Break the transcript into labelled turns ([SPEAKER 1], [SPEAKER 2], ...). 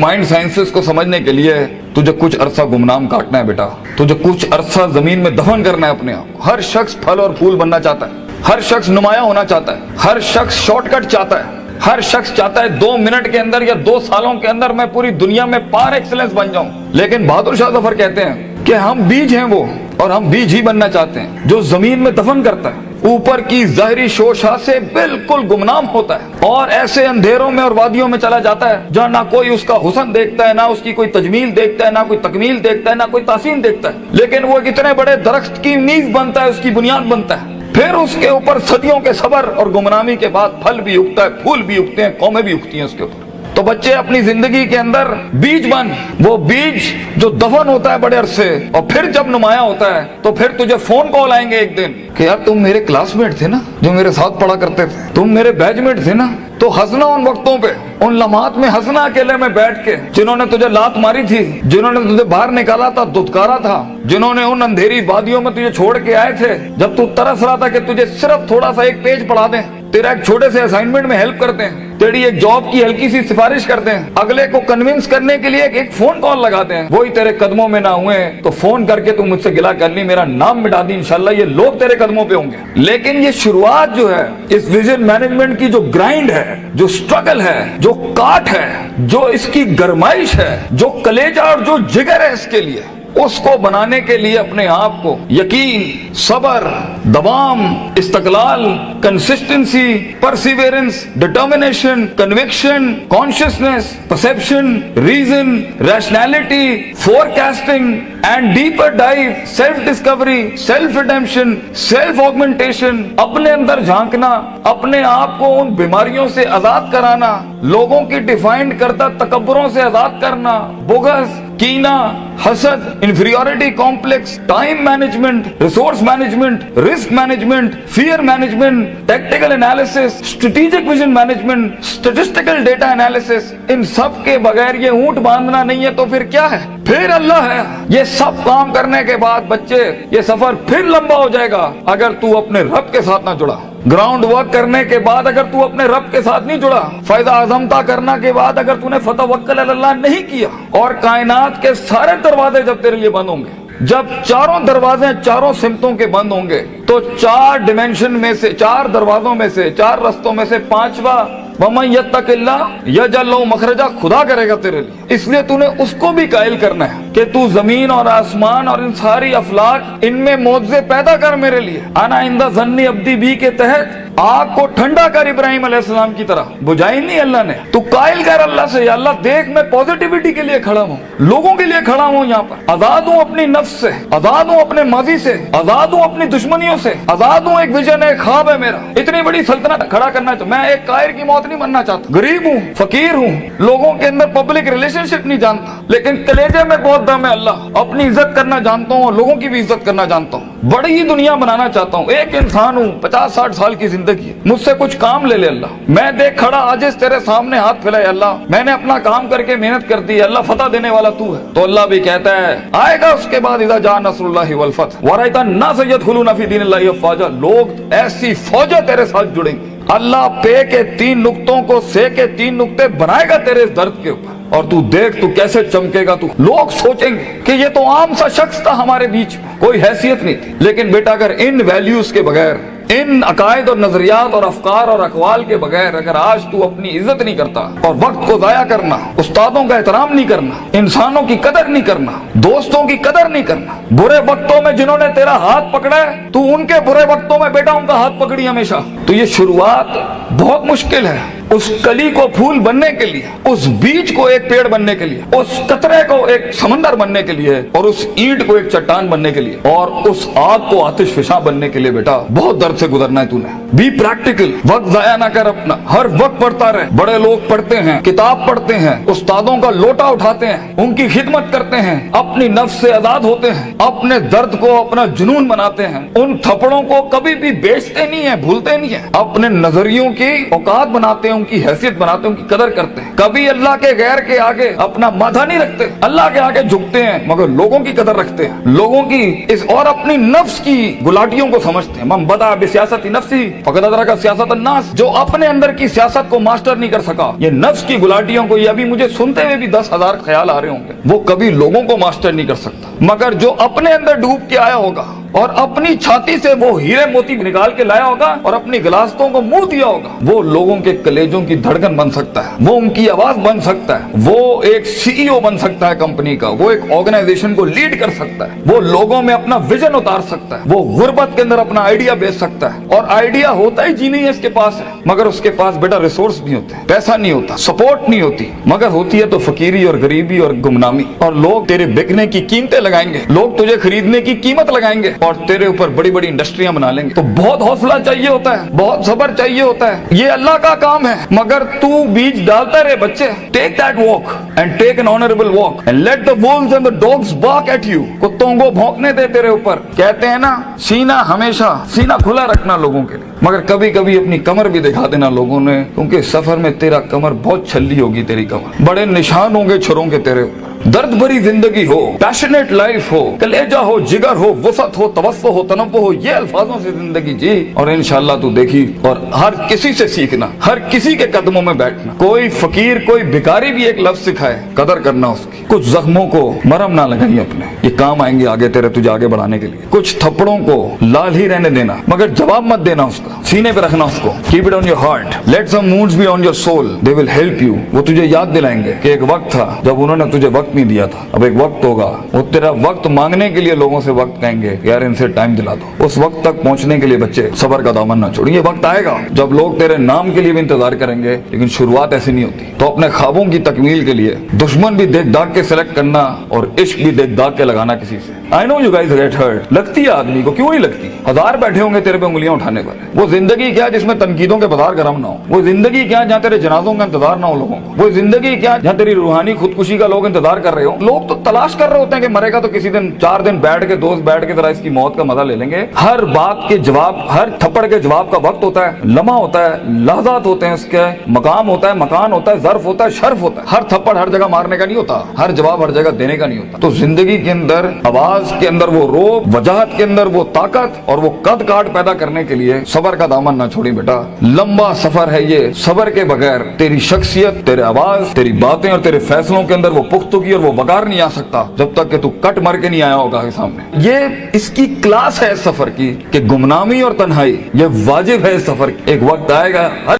[SPEAKER 1] Mind sciences کو سمجھنے کے لیے تجھے کچھ عرصہ گمنام کاٹنا ہے بیٹا۔ تجھے کچھ عرصہ زمین میں دفن کرنا ہے اپنے آپ ہر شخص پھل اور پھول بننا چاہتا ہے۔ ہر شخص نمایاں ہونا چاہتا ہے۔ ہر شخص شارٹ کٹ چاہتا ہے۔ ہر شخص چاہتا ہے دو منٹ کے اندر یا دو سالوں کے اندر میں پوری دنیا میں پار ایکسلنس بن جاؤں۔ لیکن بہادر شاہ ظفر کہتے ہیں کہ ہم بیج ہیں وہ اور ہم بیج ہی بننا چاہتے ہیں۔ جو زمین میں دفن کرتا ہے۔ اوپر کی ظاہری شوشا سے بالکل گمنام ہوتا ہے اور ایسے اندھیروں میں اور وادیوں میں چلا جاتا ہے جہاں نہ کوئی اس کا حسن دیکھتا ہے، نہ اس کی کوئی تجمیل دیکھتا ہے، نہ کوئی تکمیل دیکھتا ہے، نہ کوئی تحسین دیکھتا ہے۔ لیکن وہ اتنے بڑے درخت کی نیز بنتا ہے، اس کی بنیاد بنتا ہے۔ پھر اس کے اوپر صدیوں کے صبر اور گمنامی کے بعد پھل بھی اگتا ہے، پھول بھی اگتے ہیں، قومیں بھی اگتی ہیں اس کے اوپر۔ تو بچے اپنی زندگی کے اندر بیج بن۔ وہ بیج جو دفن ہوتا ہے بڑے عرصے، اور پھر جب نمایاں ہوتا ہے، تو پھر تجھے فون کال آئیں گے ایک دن کہ یار تم میرے کلاس میٹ تھے نا، جو میرے ساتھ پڑھا کرتے تھے۔ تم میرے بیچ میٹ تھے نا۔ تو ہنسنا ان وقتوں پہ، ان لمحات میں ہنسنا اکیلے میں بیٹھ کے۔ جنہوں نے تجھے لات ماری تھی، جنہوں نے تجھے باہر نکالا تھا، دھتکارا تھا۔ جنہوں نے ان اندھیری وادیوں میں تجھے چھوڑ کے آئے تھے۔ جب تو ترس رہا تھا کہ تجھے صرف تھوڑا سا ایک پیج پڑھا دیں۔ تیرا ایک چھوٹے سے اسائنمنٹ میں ہیلپ کرتے ہیں۔ تیری ایک جاب کی ہلکی سی سفارش کرتے ہیں۔ اگلے کو کنونس کرنے کے لیے ایک فون کال لگاتے ہیں۔ وہی تیرے قدموں میں نہ ہوئے تو فون کر کے تم مجھ سے گلا کر لی، میرا نام مٹا دی، انشاءاللہ یہ لوگ تیرے قدموں پہ ہوں گے۔ لیکن یہ شروعات جو ہے، اس ویژن مینجمنٹ کی جو گرائنڈ ہے، جو سٹرگل ہے، جو کاٹ ہے، جو اس کی گرمائش ہے، جو کلیجہ اور جو جگر ہے اس کے لیے۔ اس کو بنانے کے لیے اپنے آپ کو یقین، صبر، دوام، استقلال consistency perseverance determination conviction consciousness perception reason rationality forecasting and deeper dive self discovery self redemption self augmentation اپنے اندر جھانکنا، اپنے آپ کو ان بیماریوں سے آزاد کرانا، لوگوں کی ڈیفائنڈ کردہ تکبروں سے آزاد کرنا، بغض کینا، حسد inferiority complex time management resource management risk management fear management tactical analysis strategic vision management statistical data analysis ان سب کے بغیر یہ اونٹ باندھنا نہیں ہے تو پھر کیا ہے؟ پھر اللہ ہے۔ یہ سب کام کرنے کے بعد بچے، یہ سفر پھر لمبا ہو جائے گا۔ اگر تو اپنے رب کے ساتھ نہ جڑا۔ گراؤنڈ ورک کرنے کے بعد اگر تو اپنے رب کے ساتھ نہیں جڑا فیضا عظمتا کرنا کے بعد اگر تو نے فتح وکل اللہ نہیں کیا، اور کائنات کے سارے دروازے جب تیرے لیے بند ہوں گے، جب چاروں دروازے چاروں سمتوں کے بند ہوں گے، تو چار ڈیمینشن میں سے، چار دروازوں میں سے، چار رستوں میں سے پانچواں ممن اللہ یجعل لو مخرجہ خدا کرے گا تیرے لیے۔ اس لیے تو نے اس کو بھی قائل کرنا ہے کہ تو زمین اور آسمان اور ان ساری افلاق ان میں موضے پیدا کر میرے لیے۔ آنا اندہ ذنی ابدی بی کے تحت آگ کو ٹھنڈا کر ابراہیم علیہ السلام کی طرح۔ بجائی نہیں اللہ نے، تو قائل کر اللہ سے، یا اللہ دیکھ میں پوزیٹیوٹی کے لیے کھڑا ہوں، لوگوں کے لیے کھڑا ہوں یہاں پر۔ آزاد ہوں اپنی نفس سے، آزاد ہوں اپنے ماضی سے، آزاد ہوں اپنی دشمنیوں سے، آزاد ہوں ایک ویژن ہے ایک خواب ہے میرا۔ اتنی بڑی سلطنت کھڑا کرنا چاہتا میں ایک قائر کی موت نہیں بننا چاہتا۔ غریب ہوں، فقیر ہوں، لوگوں کے اندر پبلک ریلیشن شپ نہیں جانتا۔ لیکن کلیجے میں بہت دم ہے اللہ، اپنی عزت کرنا جانتا ہوں اور لوگوں کی بھی عزت کرنا جانتا ہوں۔ بڑی دنیا بنانا چاہتا ہوں۔ ایک انسان ہوں، پچاس، ساٹھ سال کی زندگی ہے۔ مجھ سے کچھ کام لے لے اللہ۔ میں دیکھ کھڑا، آج اس تیرے سامنے ہاتھ پھیلائے اللہ۔ میں نے اپنا کام کر کے محنت کر دی، اللہ فتح دینے والا تو ہے۔ تو اللہ بھی کہتا ہے، آئے گا اس کے بعد اذا جا نصر اللہ والفتح۔ ورائتا نا سید خلونا فی دین اللہ افواجہ لوگ ایسی فوجہ تیرے ساتھ جڑیں گے۔ اللہ پے کے تین نقطوں کو، سے کے تین نکتے بنائے گا تیرے درد کے اوپر۔ اور تو دیکھ تو کیسے چمکے گا تو لوگ سوچیں گے کہ یہ تو عام سا شخص تھا ہمارے بیچ، کوئی حیثیت نہیں تھی۔ لیکن بیٹا، اگر ان ویلیوز کے بغیر، ان عقائد اور نظریات اور افکار اور اقوال کے بغیر اگر آج تو اپنی عزت نہیں کرتا اور وقت کو ضائع کرنا، استادوں کا احترام نہیں کرنا، انسانوں کی قدر نہیں کرنا، دوستوں کی قدر نہیں کرنا، برے وقتوں میں جنہوں نے تیرا ہاتھ پکڑا ہے، تو ان کے برے وقتوں میں بیٹا ان کا ہاتھ پکڑی ہمیشہ۔ تو یہ شروعات بہت مشکل ہے۔ اس کلی کو پھول بننے کے لیے، اس بیج کو ایک پیڑ بننے کے لیے، اس کترے کو ایک سمندر بننے کے لیے، اور اس اینٹ کو ایک چٹان بننے کے لیے، اور اس آگ کو آتش فشاں بننے کے لیے بیٹا، بہت درد سے گزرنا ہے تو نے۔ بی پریکٹیکل وقت ضائع نہ کر اپنا۔ ہر وقت پڑھتا رہے۔ بڑے لوگ پڑھتے ہیں، کتاب پڑھتے ہیں، استادوں کا لوٹا اٹھاتے ہیں، ان کی خدمت کرتے ہیں، اپنی نفس سے آزاد ہوتے ہیں، اپنے درد کو اپنا جنون بناتے ہیں۔ ان تھپڑوں کو کبھی بھی بیچتے نہیں ہیں، بھولتے نہیں ہیں۔ اپنے نظریوں کی اوقات بناتے ہیں ان کی حیثیت بناتے ہیں، ان کی قدر کرتے ہیں۔ کبھی اللہ کے غیر کے آگے اپنا مادہ نہیں رکھتے، اللہ کے آگے جھکتے ہیں، مگر لوگوں کی قدر رکھتے ہیں۔ لوگوں کی اس اور اپنی نفس کی گلاٹیوں کو سمجھتے ہیں۔ من بدا سیاست نفسی فقط ادرا کا سیاست الناس۔ جو اپنے اندر کی سیاست کو ماسٹر نہیں کر سکا، یہ نفس کی گلاٹیوں کو، یہ ابھی مجھے سنتے ہوئے بھی دس ہزار خیال آ رہے ہوں گے۔ وہ کبھی لوگوں کو ماسٹر نہیں کر سکتا، مگر جو اپنے اندر ڈوب کے آیا ہوگا اور اپنی چھاتی سے وہ ہیرے موتی نکال کے لایا ہوگا اور اپنی گلاستوں کو منہ دیا ہوگا۔ وہ لوگوں کے کلیجوں کی دھڑکن بن سکتا ہے۔ وہ ان کی آواز بن سکتا ہے۔ وہ ایک سی ای او بن سکتا ہے کمپنی کا۔ وہ ایک آرگنائزیشن کو لیڈ کر سکتا ہے۔ وہ لوگوں میں اپنا ویژن اتار سکتا ہے۔ وہ غربت کے اندر اپنا آئیڈیا بیچ سکتا ہے۔ اور آئیڈیا ہوتا ہی جی نہیں ہے اس کے پاس ہے۔ مگر اس کے پاس بیٹا ریسورس نہیں ہوتے۔ پیسہ نہیں ہوتا۔ سپورٹ نہیں ہوتی۔ مگر ہوتی ہے تو فقیری اور غریبی اور گمنامی۔ اور لوگ تیرے بکنے کی قیمتیں لگائیں گے۔ لوگ تجھے خریدنے کی قیمت لگائیں گے۔ اور تیرے اوپر بڑی بڑی انڈسٹریاں بنا لیں گے۔ تو بہت حوصلہ چاہیے ہوتا ہے، بہت صبر چاہیے ہوتا ہے۔ یہ اللہ کا کام ہے، مگر تو بیج ڈالتا رہے بچے۔ Take that walk and take an honourable walk and let the wolves and the dogs bark at you کتوں کو بھونکنے دے تیرے اوپر۔ کہتے ہیں نا، سینہ ہمیشہ، سینہ کھلا رکھنا لوگوں کے لیے۔ مگر کبھی کبھی اپنی کمر بھی دکھا دینا لوگوں نے، کیونکہ سفر میں تیرا کمر بہت چھلی ہوگی تیری کمر۔ بڑے نشان ہوں گے چھروں کے تیرے اوپر۔ درد بری زندگی ہو پیشنیٹ لائف ہو، کلیجہ ہو، جگر ہو وسط ہو، توسع ہو، تنوع ہو، یہ الفاظوں سے زندگی جی۔ اور انشاءاللہ تو دیکھی، اور ہر کسی سے سیکھنا، ہر کسی کے قدموں میں بیٹھنا۔ کوئی فقیر، کوئی بیکاری بھی ایک لفظ سکھائے، قدر کرنا اس کی۔ کچھ زخموں کو مرم نہ لگائی اپنے۔ یہ کام آئیں گے آگے تیرے تجھے آگے بڑھانے کے لیے۔ کچھ تھپڑوں کو لال ہی رہنے دینا، مگر جواب مت دینا اس کا۔ سینے پہ رکھنا اس کو۔ Keep it on your heart let some moods be on your soul they will help you وہ تجھے یاد دلائیں گے کہ ایک وقت تھا جب انہوں نے تجھے وقت نہیں دیا تھا۔ اب ایک وقت ہوگا۔ وہ تیرا وقت مانگنے کے لیے لوگوں سے وقت کہیں گے یار ان سے ٹائم دلا دو۔ اس وقت تک پہنچنے کے لیے بچے، صبر کا دامن نہ چھوڑیں یہ وقت آئے گا جب لوگ تیرے نام کے لیے بھی انتظار کریں گے، لیکن شروعات ایسی نہیں ہوتی۔ تو اپنے خوابوں کی تکمیل کے لیے دشمن بھی دیکھ ڈاک کے کے سلیکٹ کرنا اور عشق بھی دیکھ داغ کے لگانا کسی سے۔ I know you guys get hurt لگتی ہے آدمی کو، کیوں نہیں لگتی؟ ہزار بیٹھے ہوں گے تیرے پہ انگلیاں اٹھانے پر وہ زندگی کیا جس میں تنقیدوں کے بازار گرم نہ ہو؟ وہ زندگی کیا جہاں تیرے جنازوں کا انتظار نہ ہو لوگوں کو؟ وہ زندگی کیا جہاں تیری روحانی خودکشی کا لوگ انتظار کر رہے ہو لوگ تو تلاش کر رہے ہوتے ہیں کہ مرے گا تو کسی دن چار دن بیٹھ کے، دوست بیٹھ کے ذرا اس کی موت کا مزہ لے لیں گے۔ ہر بات کے جواب، ہر تھپڑ کے جواب کا وقت ہوتا ہے۔ لمحہ ہوتا ہے، لحظات ہوتے ہیں اس کے۔ مقام ہوتا ہے، مکان ہوتا ہے، ظرف ہوتا ہے، شرف ہوتا ہے۔ ہر تھپڑ ہر جگہ مارنے کا نہیں ہوتا۔ ہر ہر جواب ہر جگہ دینے کا نہیں ہوتا۔ تو زندگی کے اندر، آواز کے اندر وہ روب، وجاہت کے اندر وہ طاقت اور وہ قد کاٹ پیدا کرنے کے لیے صبر کا دامن نہ چھوڑی بیٹا۔ لمبا سفر ہے یہ۔ صبر کے بغیر تیری شخصیت، تیرے آواز، تیری باتیں اور تیرے فیصلوں کے اندر وہ پختگی اور وہ وقار نہیں آ سکتا جب تک کہ تو کٹ مر کے نہیں آیا ہوگا کے سامنے۔ یہ اس کی کلاس ہے اس سفر کی کہ گمنامی اور تنہائی، یہ واجب ہے اس سفر کی۔ ایک وقت آئے گا